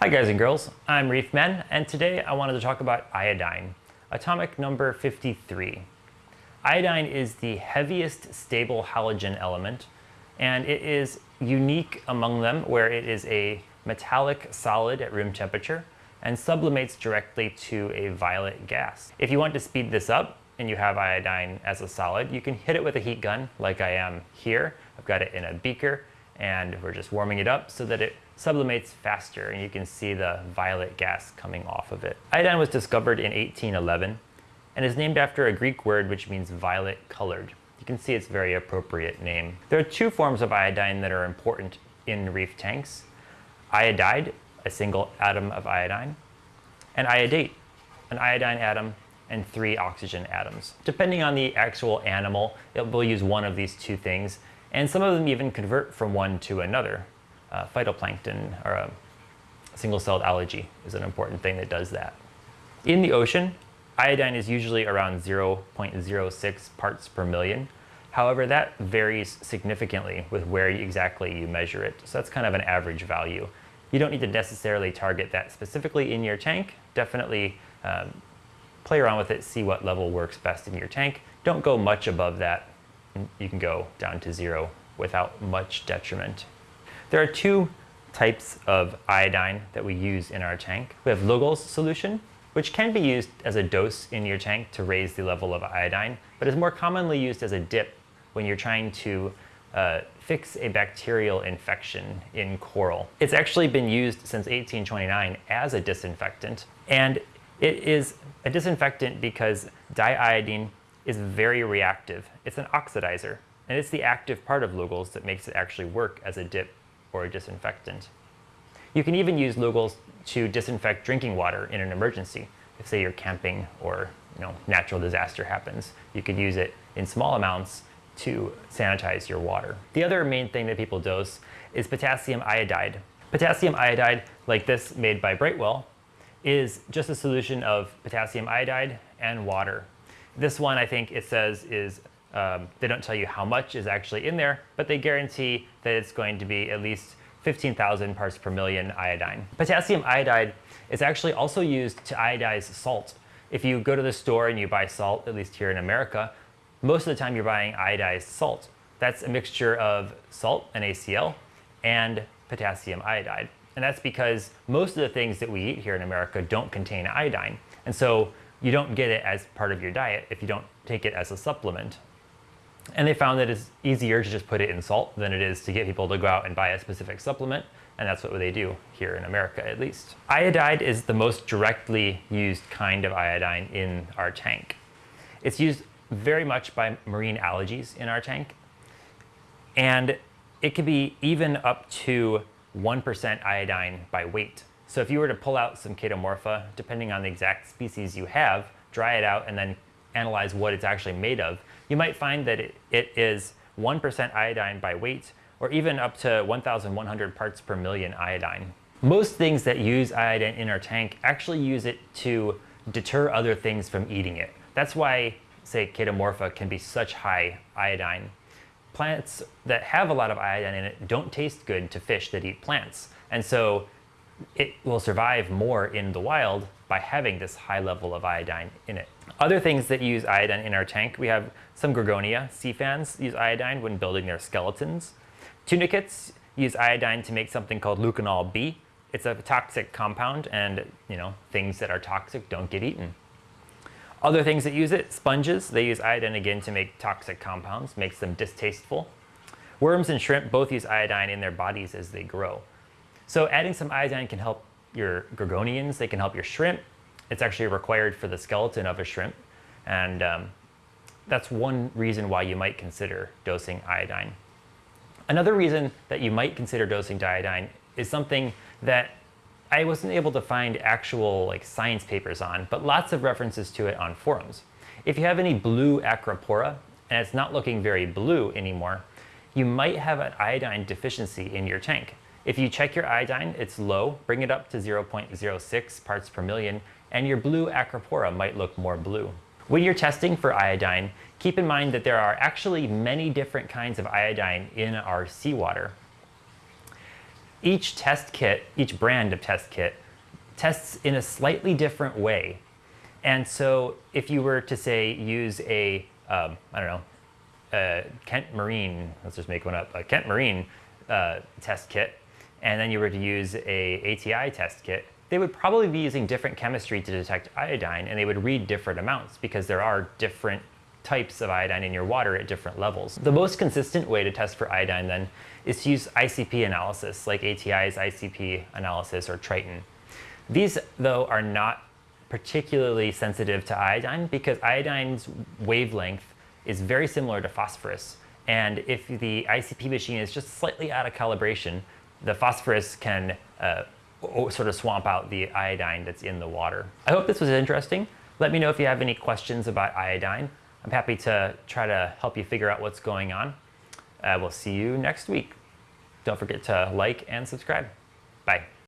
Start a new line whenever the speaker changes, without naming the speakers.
Hi guys and girls, I'm Reef Men, and today I wanted to talk about iodine, atomic number 53. Iodine is the heaviest stable halogen element, and it is unique among them where it is a metallic solid at room temperature and sublimates directly to a violet gas. If you want to speed this up and you have iodine as a solid, you can hit it with a heat gun like I am here. I've got it in a beaker and we're just warming it up so that it sublimates faster and you can see the violet gas coming off of it. Iodine was discovered in 1811 and is named after a Greek word which means violet colored. You can see it's very appropriate name. There are two forms of iodine that are important in reef tanks. Iodide, a single atom of iodine, and iodate, an iodine atom and three oxygen atoms. Depending on the actual animal, it will use one of these two things, and some of them even convert from one to another uh, phytoplankton or a single-celled algae is an important thing that does that. In the ocean, iodine is usually around 0.06 parts per million. However, that varies significantly with where exactly you measure it. So that's kind of an average value. You don't need to necessarily target that specifically in your tank. Definitely um, play around with it, see what level works best in your tank. Don't go much above that. You can go down to zero without much detriment. There are two types of iodine that we use in our tank. We have Lugol's solution, which can be used as a dose in your tank to raise the level of iodine, but is more commonly used as a dip when you're trying to uh, fix a bacterial infection in coral. It's actually been used since 1829 as a disinfectant, and it is a disinfectant because diiodine is very reactive. It's an oxidizer, and it's the active part of Lugol's that makes it actually work as a dip or a disinfectant. You can even use Lugol's to disinfect drinking water in an emergency. If say you're camping or you know, natural disaster happens, you could use it in small amounts to sanitize your water. The other main thing that people dose is potassium iodide. Potassium iodide, like this made by Brightwell, is just a solution of potassium iodide and water. This one, I think it says is um, they don't tell you how much is actually in there, but they guarantee that it's going to be at least 15,000 parts per million iodine. Potassium iodide is actually also used to iodize salt. If you go to the store and you buy salt, at least here in America, most of the time you're buying iodized salt. That's a mixture of salt, and NaCl, and potassium iodide. And that's because most of the things that we eat here in America don't contain iodine. And so you don't get it as part of your diet if you don't take it as a supplement. And they found that it's easier to just put it in salt than it is to get people to go out and buy a specific supplement. And that's what they do here in America, at least. Iodide is the most directly used kind of iodine in our tank. It's used very much by marine algae in our tank. And it can be even up to 1% iodine by weight. So if you were to pull out some chaetomorpha, depending on the exact species you have, dry it out and then analyze what it's actually made of, you might find that it, it is 1% iodine by weight, or even up to 1,100 parts per million iodine. Most things that use iodine in our tank actually use it to deter other things from eating it. That's why, say, chaetomorpha can be such high iodine. Plants that have a lot of iodine in it don't taste good to fish that eat plants. And so it will survive more in the wild by having this high level of iodine in it. Other things that use iodine in our tank, we have some Gorgonia sea fans use iodine when building their skeletons. Tunicates use iodine to make something called leuconol B. It's a toxic compound and you know things that are toxic don't get eaten. Other things that use it, sponges, they use iodine again to make toxic compounds, makes them distasteful. Worms and shrimp both use iodine in their bodies as they grow. So adding some iodine can help your gorgonians, they can help your shrimp. It's actually required for the skeleton of a shrimp. And um, that's one reason why you might consider dosing iodine. Another reason that you might consider dosing iodine is something that I wasn't able to find actual like science papers on, but lots of references to it on forums. If you have any blue acropora and it's not looking very blue anymore, you might have an iodine deficiency in your tank. If you check your iodine, it's low, bring it up to 0.06 parts per million, and your blue acropora might look more blue. When you're testing for iodine, keep in mind that there are actually many different kinds of iodine in our seawater. each test kit, each brand of test kit, tests in a slightly different way. And so if you were to say use a, um, I don't know, a Kent Marine, let's just make one up, a Kent Marine uh, test kit, and then you were to use a ATI test kit, they would probably be using different chemistry to detect iodine and they would read different amounts because there are different types of iodine in your water at different levels. The most consistent way to test for iodine then is to use ICP analysis like ATI's ICP analysis or Triton. These though are not particularly sensitive to iodine because iodine's wavelength is very similar to phosphorus. And if the ICP machine is just slightly out of calibration, the phosphorus can uh, sort of swamp out the iodine that's in the water. I hope this was interesting. Let me know if you have any questions about iodine. I'm happy to try to help you figure out what's going on. Uh, we'll see you next week. Don't forget to like and subscribe. Bye.